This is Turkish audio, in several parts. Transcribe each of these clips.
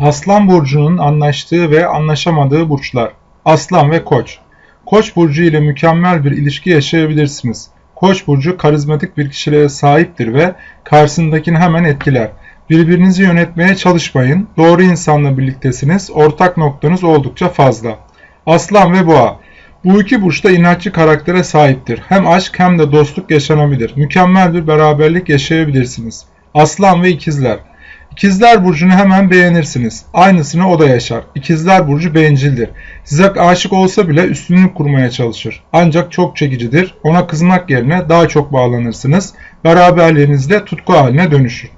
Aslan burcunun anlaştığı ve anlaşamadığı burçlar. Aslan ve Koç. Koç burcu ile mükemmel bir ilişki yaşayabilirsiniz. Koç burcu karizmatik bir kişiliğe sahiptir ve karşısındakini hemen etkiler. Birbirinizi yönetmeye çalışmayın. Doğru insanla birliktesiniz. Ortak noktanız oldukça fazla. Aslan ve Boğa. Bu iki burç da inatçı karaktere sahiptir. Hem aşk hem de dostluk yaşanabilir. Mükemmel bir beraberlik yaşayabilirsiniz. Aslan ve İkizler. İkizler Burcu'nu hemen beğenirsiniz. Aynısını o da yaşar. İkizler Burcu bencildir. Size aşık olsa bile üstünlük kurmaya çalışır. Ancak çok çekicidir. Ona kızmak yerine daha çok bağlanırsınız. Beraberliğinizde tutku haline dönüşür.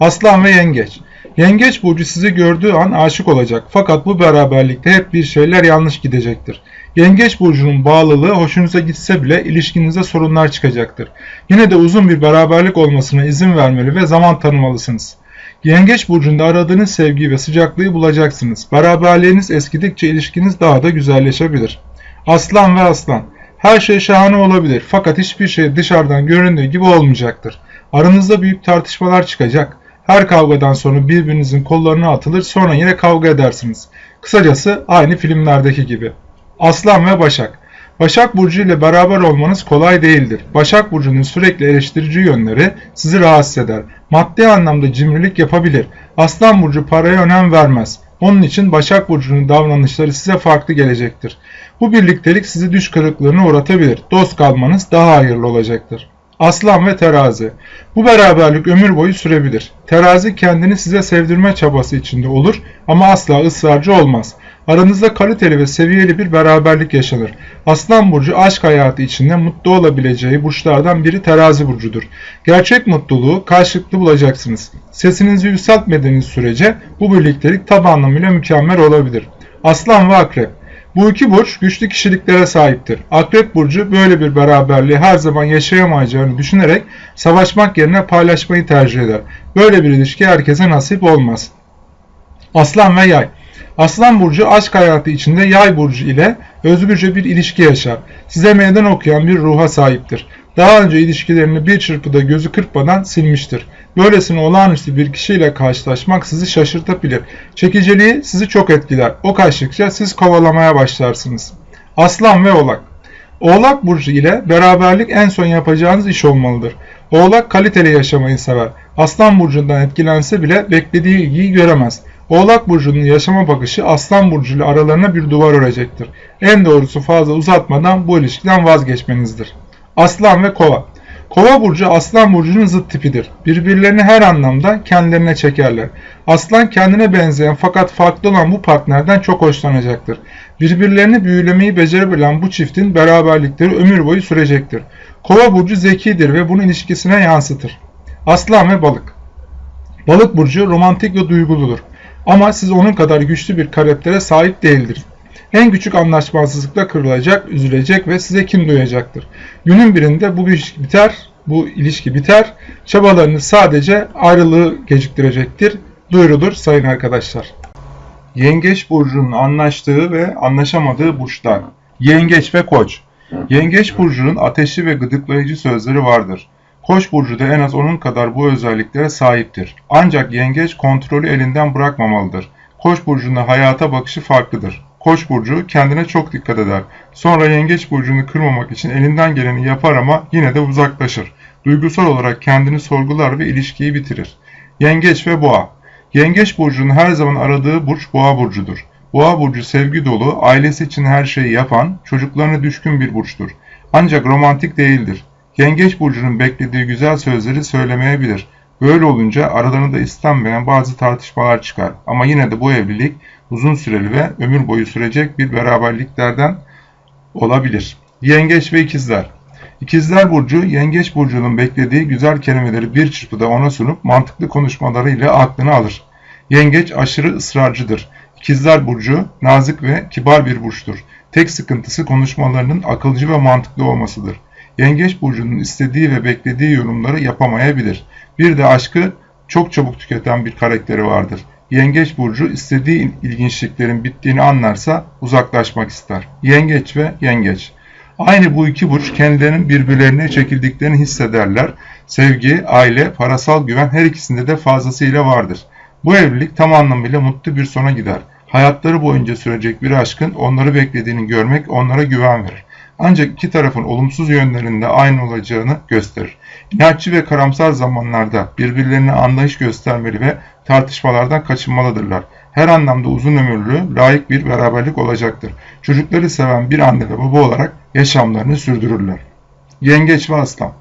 Aslan ve Yengeç Yengeç burcu sizi gördüğü an aşık olacak. Fakat bu beraberlikte hep bir şeyler yanlış gidecektir. Yengeç burcunun bağlılığı hoşunuza gitse bile ilişkinizde sorunlar çıkacaktır. Yine de uzun bir beraberlik olmasına izin vermeli ve zaman tanımalısınız. Yengeç burcunda aradığınız sevgiyi ve sıcaklığı bulacaksınız. Beraberliğiniz eskidikçe ilişkiniz daha da güzelleşebilir. Aslan ve aslan. Her şey şahane olabilir fakat hiçbir şey dışarıdan göründüğü gibi olmayacaktır. Aranızda büyük tartışmalar çıkacak. Her kavgadan sonra birbirinizin kollarına atılır sonra yine kavga edersiniz. Kısacası aynı filmlerdeki gibi. Aslan ve Başak Başak Burcu ile beraber olmanız kolay değildir. Başak Burcu'nun sürekli eleştirici yönleri sizi rahatsız eder. Maddi anlamda cimrilik yapabilir. Aslan Burcu paraya önem vermez. Onun için Başak Burcu'nun davranışları size farklı gelecektir. Bu birliktelik sizi düş kırıklığına uğratabilir. Dost kalmanız daha hayırlı olacaktır. Aslan ve terazi. Bu beraberlik ömür boyu sürebilir. Terazi kendini size sevdirme çabası içinde olur ama asla ısrarcı olmaz. Aranızda kaliteli ve seviyeli bir beraberlik yaşanır. Aslan burcu aşk hayatı içinde mutlu olabileceği burçlardan biri terazi burcudur. Gerçek mutluluğu karşılıklı bulacaksınız. Sesinizi yükseltmediğiniz sürece bu birliktelik tam anlamıyla mükemmel olabilir. Aslan ve akrep bu iki burç güçlü kişiliklere sahiptir. Akrep burcu böyle bir beraberliği her zaman yaşayamayacağını düşünerek savaşmak yerine paylaşmayı tercih eder. Böyle bir ilişki herkese nasip olmaz. Aslan ve yay Aslan burcu aşk hayatı içinde yay burcu ile özgürce bir ilişki yaşar. Size meydan okuyan bir ruha sahiptir. Daha önce ilişkilerini bir çırpıda gözü kırpmadan silmiştir. Böylesine olağanüstü bir kişiyle karşılaşmak sizi şaşırtabilir. Çekiciliği sizi çok etkiler. O kaçtıkça siz kovalamaya başlarsınız. Aslan ve Oğlak Oğlak Burcu ile beraberlik en son yapacağınız iş olmalıdır. Oğlak kaliteli yaşamayı sever. Aslan Burcu'ndan etkilense bile beklediği ilgiyi göremez. Oğlak Burcu'nun yaşama bakışı Aslan Burcu ile aralarına bir duvar örecektir. En doğrusu fazla uzatmadan bu ilişkiden vazgeçmenizdir. Aslan ve Kova Kova burcu Aslan burcunun zıt tipidir. Birbirlerini her anlamda kendilerine çekerler. Aslan kendine benzeyen fakat farklı olan bu partnerden çok hoşlanacaktır. Birbirlerini büyülemeyi becerebilen bu çiftin beraberlikleri ömür boyu sürecektir. Kova burcu zekidir ve bunu ilişkisine yansıtır. Aslan ve balık Balık burcu romantik ve duyguludur. Ama siz onun kadar güçlü bir karaktere sahip değildir. En küçük anlaşmazlıkla kırılacak, üzülecek ve size kin duyacaktır. Günün birinde bu ilişki biter, bu ilişki biter. Çabalarınız sadece ayrılığı geciktirecektir. Duyurulur sayın arkadaşlar. Yengeç burcunun anlaştığı ve anlaşamadığı burçlar. Yengeç ve Koç. Yengeç burcunun ateşli ve gıdıklayıcı sözleri vardır. Koç burcu da en az onun kadar bu özelliklere sahiptir. Ancak yengeç kontrolü elinden bırakmamalıdır. Koç burcunda hayata bakışı farklıdır. Koç burcu kendine çok dikkat eder. Sonra yengeç burcunu kırmamak için elinden geleni yapar ama yine de uzaklaşır. Duygusal olarak kendini sorgular ve ilişkiyi bitirir. Yengeç ve boğa Yengeç burcunun her zaman aradığı burç boğa burcudur. Boğa burcu sevgi dolu, ailesi için her şeyi yapan, çocuklarına düşkün bir burçtur. Ancak romantik değildir. Yengeç burcunun beklediği güzel sözleri söylemeyebilir. Böyle olunca aralarında istenmeyen bazı tartışmalar çıkar. Ama yine de bu evlilik uzun süreli ve ömür boyu sürecek bir beraberliklerden olabilir. Yengeç ve ikizler İkizler Burcu, Yengeç Burcu'nun beklediği güzel kelimeleri bir çırpıda ona sunup mantıklı konuşmalarıyla aklını alır. Yengeç aşırı ısrarcıdır. İkizler Burcu, nazik ve kibar bir burçtur. Tek sıkıntısı konuşmalarının akılcı ve mantıklı olmasıdır. Yengeç burcunun istediği ve beklediği yorumları yapamayabilir. Bir de aşkı çok çabuk tüketen bir karakteri vardır. Yengeç burcu istediği ilginçliklerin bittiğini anlarsa uzaklaşmak ister. Yengeç ve yengeç. Aynı bu iki burç kendilerinin birbirlerine çekildiklerini hissederler. Sevgi, aile, parasal güven her ikisinde de fazlasıyla vardır. Bu evlilik tam anlamıyla mutlu bir sona gider. Hayatları boyunca sürecek bir aşkın onları beklediğini görmek onlara güven verir. Ancak iki tarafın olumsuz yönlerinde aynı olacağını gösterir. İnatçı ve karamsar zamanlarda birbirlerine anlayış göstermeli ve tartışmalardan kaçınmalıdırlar. Her anlamda uzun ömürlü, layık bir beraberlik olacaktır. Çocukları seven bir anne ve baba olarak yaşamlarını sürdürürler. Yengeç ve Aslan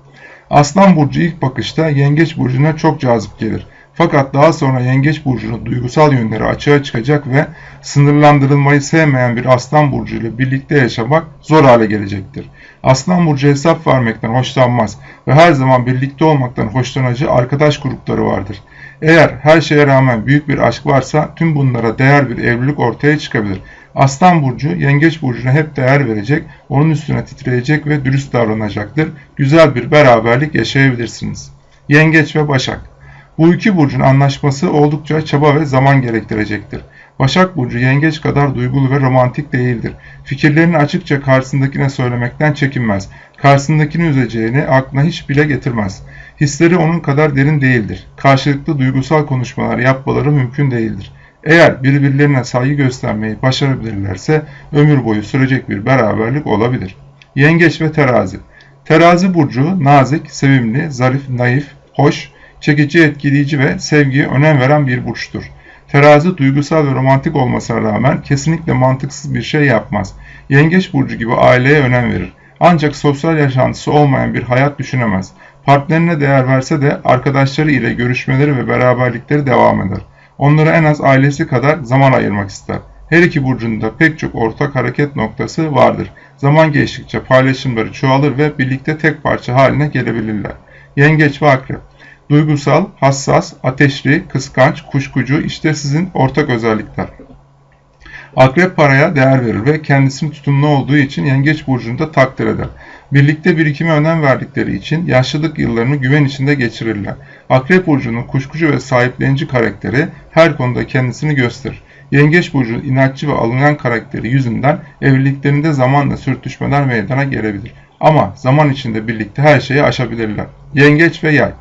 Aslan burcu ilk bakışta Yengeç burcuna çok cazip gelir. Fakat daha sonra Yengeç burcunun duygusal yönleri açığa çıkacak ve sınırlandırılmayı sevmeyen bir Aslan burcu ile birlikte yaşamak zor hale gelecektir. Aslan burcu hesap vermekten hoşlanmaz ve her zaman birlikte olmaktan hoşlanıcı arkadaş grupları vardır. Eğer her şeye rağmen büyük bir aşk varsa tüm bunlara değer bir evlilik ortaya çıkabilir. Aslan burcu yengeç burcuna hep değer verecek, onun üstüne titreyecek ve dürüst davranacaktır. Güzel bir beraberlik yaşayabilirsiniz. Yengeç ve Başak Bu iki burcun anlaşması oldukça çaba ve zaman gerektirecektir. Başak Burcu yengeç kadar duygulu ve romantik değildir. Fikirlerini açıkça karşısındakine söylemekten çekinmez. Karşısındakini üzeceğini aklına hiç bile getirmez. Hisleri onun kadar derin değildir. Karşılıklı duygusal konuşmalar yapmaları mümkün değildir. Eğer birbirlerine saygı göstermeyi başarabilirlerse ömür boyu sürecek bir beraberlik olabilir. Yengeç ve Terazi Terazi burcu nazik, sevimli, zarif, naif, hoş, çekici, etkileyici ve sevgiye önem veren bir burçtur. Terazi duygusal ve romantik olmasına rağmen kesinlikle mantıksız bir şey yapmaz. Yengeç burcu gibi aileye önem verir. Ancak sosyal yaşantısı olmayan bir hayat düşünemez. Partnerine değer verse de arkadaşları ile görüşmeleri ve beraberlikleri devam eder. Onlara en az ailesi kadar zaman ayırmak ister. Her iki burcunda pek çok ortak hareket noktası vardır. Zaman geçtikçe paylaşımları çoğalır ve birlikte tek parça haline gelebilirler. Yengeç ve Akrep Duygusal, hassas, ateşli, kıskanç, kuşkucu işte sizin ortak özellikler. Akrep paraya değer verir ve kendisinin tutumlu olduğu için yengeç burcunu da takdir eder. Birlikte birikime önem verdikleri için yaşlılık yıllarını güven içinde geçirirler. Akrep burcunun kuşkucu ve sahiplenici karakteri her konuda kendisini gösterir. Yengeç burcunun inatçı ve alıngan karakteri yüzünden evliliklerinde zamanla sürtüşmeler meydana gelebilir. Ama zaman içinde birlikte her şeyi aşabilirler. Yengeç ve yay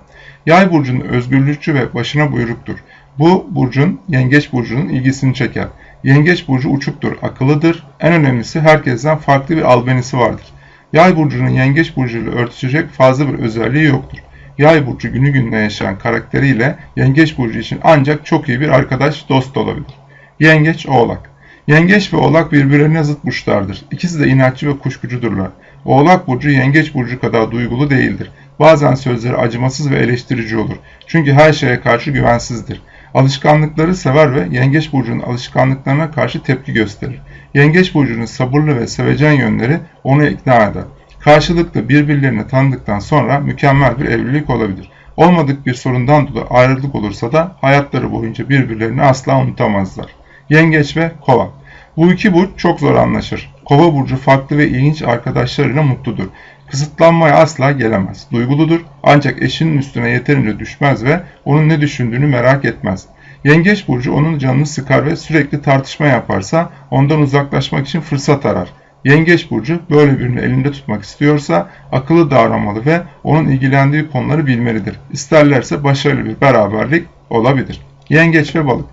Yay burcunun özgürlükçü ve başına buyruktur. Bu burcun yengeç burcunun ilgisini çeker. Yengeç burcu uçuktur, akıllıdır. En önemlisi herkesten farklı bir albenisi vardır. Yay burcunun yengeç burcuyla örtüşecek fazla bir özelliği yoktur. Yay burcu günü gününe yaşayan karakteriyle yengeç burcu için ancak çok iyi bir arkadaş, dost olabilir. Yengeç, oğlak. Yengeç ve oğlak birbirlerine zıt burçlardır. İkisi de inatçı ve kuşkucudurlar. Oğlak burcu yengeç burcu kadar duygulu değildir. Bazen sözleri acımasız ve eleştirici olur. Çünkü her şeye karşı güvensizdir. Alışkanlıkları sever ve Yengeç burcunun alışkanlıklarına karşı tepki gösterir. Yengeç burcunun sabırlı ve sevecen yönleri onu ikna eder. Karşılıklı birbirlerini tanıdıktan sonra mükemmel bir evlilik olabilir. Olmadık bir sorundan dolayı ayrılık olursa da hayatları boyunca birbirlerini asla unutamazlar. Yengeç ve Kova Bu iki burç çok zor anlaşır. Kova burcu farklı ve ilginç arkadaşlarıyla mutludur. Kısıtlanmaya asla gelemez. Duyguludur ancak eşinin üstüne yeterince düşmez ve onun ne düşündüğünü merak etmez. Yengeç burcu onun canını sıkar ve sürekli tartışma yaparsa ondan uzaklaşmak için fırsat arar. Yengeç burcu böyle birini elinde tutmak istiyorsa akıllı davranmalı ve onun ilgilendiği konuları bilmelidir. İsterlerse başarılı bir beraberlik olabilir. Yengeç ve balık.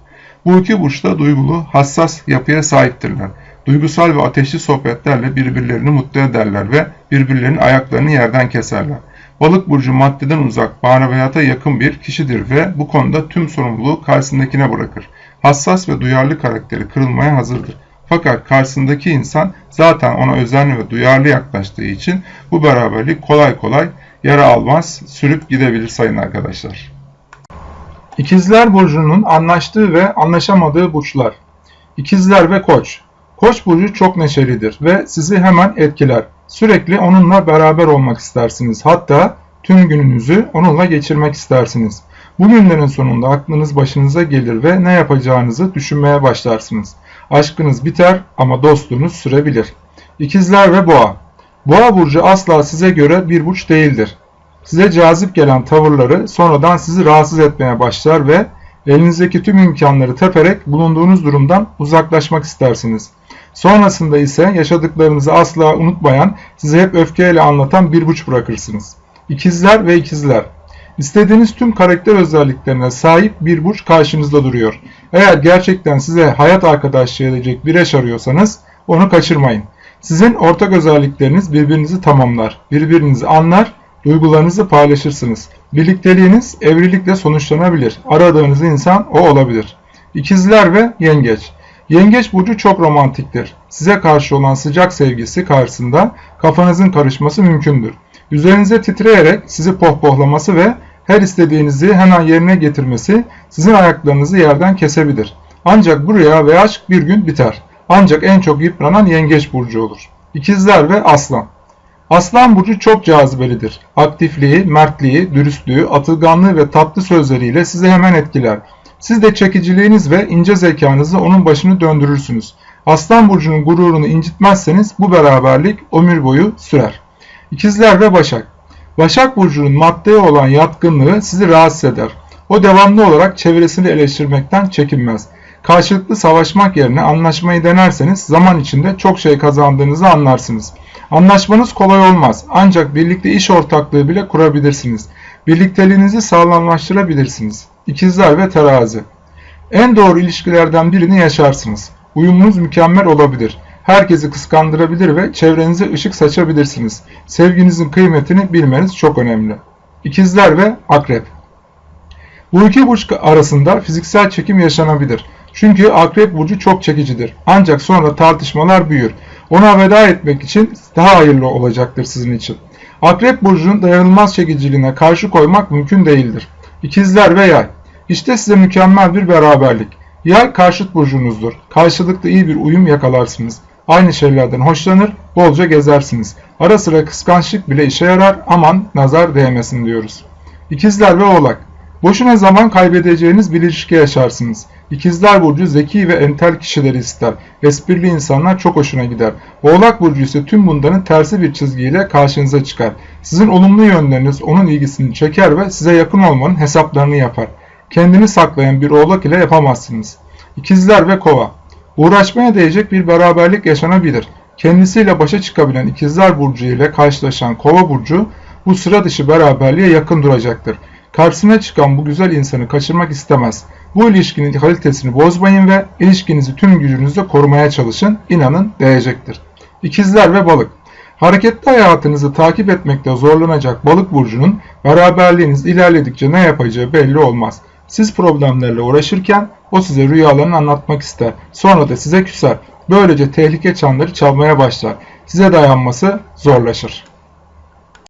Bu iki burç da duygulu, hassas yapıya sahiptirler duygusal ve ateşli sohbetlerle birbirlerini mutlu ederler ve birbirlerinin ayaklarını yerden keserler. Balık burcu maddeden uzak, maneviyata yakın bir kişidir ve bu konuda tüm sorumluluğu karşısındakine bırakır. Hassas ve duyarlı karakteri kırılmaya hazırdır. Fakat karşısındaki insan zaten ona özenli ve duyarlı yaklaştığı için bu beraberlik kolay kolay yara almaz, sürüp gidebilir sayın arkadaşlar. İkizler Burcu'nun anlaştığı ve anlaşamadığı burçlar. İkizler ve Koç Koç burcu çok neşelidir ve sizi hemen etkiler. Sürekli onunla beraber olmak istersiniz. Hatta tüm gününüzü onunla geçirmek istersiniz. Bu günlerin sonunda aklınız başınıza gelir ve ne yapacağınızı düşünmeye başlarsınız. Aşkınız biter ama dostluğunuz sürebilir. İkizler ve Boğa Boğa burcu asla size göre bir burç değildir. Size cazip gelen tavırları sonradan sizi rahatsız etmeye başlar ve elinizdeki tüm imkanları teperek bulunduğunuz durumdan uzaklaşmak istersiniz. Sonrasında ise yaşadıklarınızı asla unutmayan, size hep öfkeyle anlatan bir buç bırakırsınız. İkizler ve ikizler. İstediğiniz tüm karakter özelliklerine sahip bir burç karşınızda duruyor. Eğer gerçekten size hayat arkadaşlığı edecek bir eş arıyorsanız onu kaçırmayın. Sizin ortak özellikleriniz birbirinizi tamamlar, birbirinizi anlar, duygularınızı paylaşırsınız. Birlikteliğiniz evlilikle sonuçlanabilir. Aradığınız insan o olabilir. İkizler ve Yengeç Yengeç burcu çok romantiktir. Size karşı olan sıcak sevgisi karşısında kafanızın karışması mümkündür. Üzerinize titreyerek sizi pohpohlaması ve her istediğinizi hemen yerine getirmesi sizin ayaklarınızı yerden kesebilir. Ancak bu rüya ve aşk bir gün biter. Ancak en çok yıpranan yengeç burcu olur. İkizler ve aslan. Aslan burcu çok cazibelidir. Aktifliği, mertliği, dürüstlüğü, atılganlığı ve tatlı sözleriyle sizi hemen etkiler. Siz de çekiciliğiniz ve ince zekanızla onun başını döndürürsünüz. Aslan burcunun gururunu incitmezseniz bu beraberlik ömür boyu sürer. İkizler ve Başak Başak burcunun maddeye olan yatkınlığı sizi rahatsız eder. O devamlı olarak çevresini eleştirmekten çekinmez. Karşılıklı savaşmak yerine anlaşmayı denerseniz zaman içinde çok şey kazandığınızı anlarsınız. Anlaşmanız kolay olmaz ancak birlikte iş ortaklığı bile kurabilirsiniz. Birlikteliğinizi sağlamlaştırabilirsiniz. İkizler ve Terazi En doğru ilişkilerden birini yaşarsınız. Uyumunuz mükemmel olabilir. Herkesi kıskandırabilir ve çevrenize ışık saçabilirsiniz. Sevginizin kıymetini bilmeniz çok önemli. İkizler ve Akrep Bu iki burç arasında fiziksel çekim yaşanabilir. Çünkü Akrep burcu çok çekicidir. Ancak sonra tartışmalar büyür. Ona veda etmek için daha hayırlı olacaktır sizin için. Akrep burcunun dayanılmaz çekiciliğine karşı koymak mümkün değildir. İkizler ve Yay İşte size mükemmel bir beraberlik. Yay karşıt burcunuzdur. Karşılıklı iyi bir uyum yakalarsınız. Aynı şeylerden hoşlanır, bolca gezersiniz. Ara sıra kıskançlık bile işe yarar, aman nazar değmesin diyoruz. İkizler ve Oğlak Boşuna zaman kaybedeceğiniz bir ilişki yaşarsınız. İkizler Burcu zeki ve entel kişileri ister. Esprili insanlar çok hoşuna gider. Oğlak Burcu ise tüm bunların tersi bir çizgiyle karşınıza çıkar. Sizin olumlu yönleriniz onun ilgisini çeker ve size yakın olmanın hesaplarını yapar. Kendini saklayan bir oğlak ile yapamazsınız. İkizler ve Kova Uğraşmaya değecek bir beraberlik yaşanabilir. Kendisiyle başa çıkabilen İkizler Burcu ile karşılaşan Kova Burcu bu sıra dışı beraberliğe yakın duracaktır. Karşısına çıkan bu güzel insanı kaçırmak istemez. Bu ilişkinin kalitesini bozmayın ve ilişkinizi tüm gücünüzle korumaya çalışın. İnanın değecektir. İkizler ve balık. Hareketli hayatınızı takip etmekte zorlanacak balık burcunun beraberliğiniz ilerledikçe ne yapacağı belli olmaz. Siz problemlerle uğraşırken o size rüyalarını anlatmak ister. Sonra da size küser. Böylece tehlike çanları çalmaya başlar. Size dayanması zorlaşır.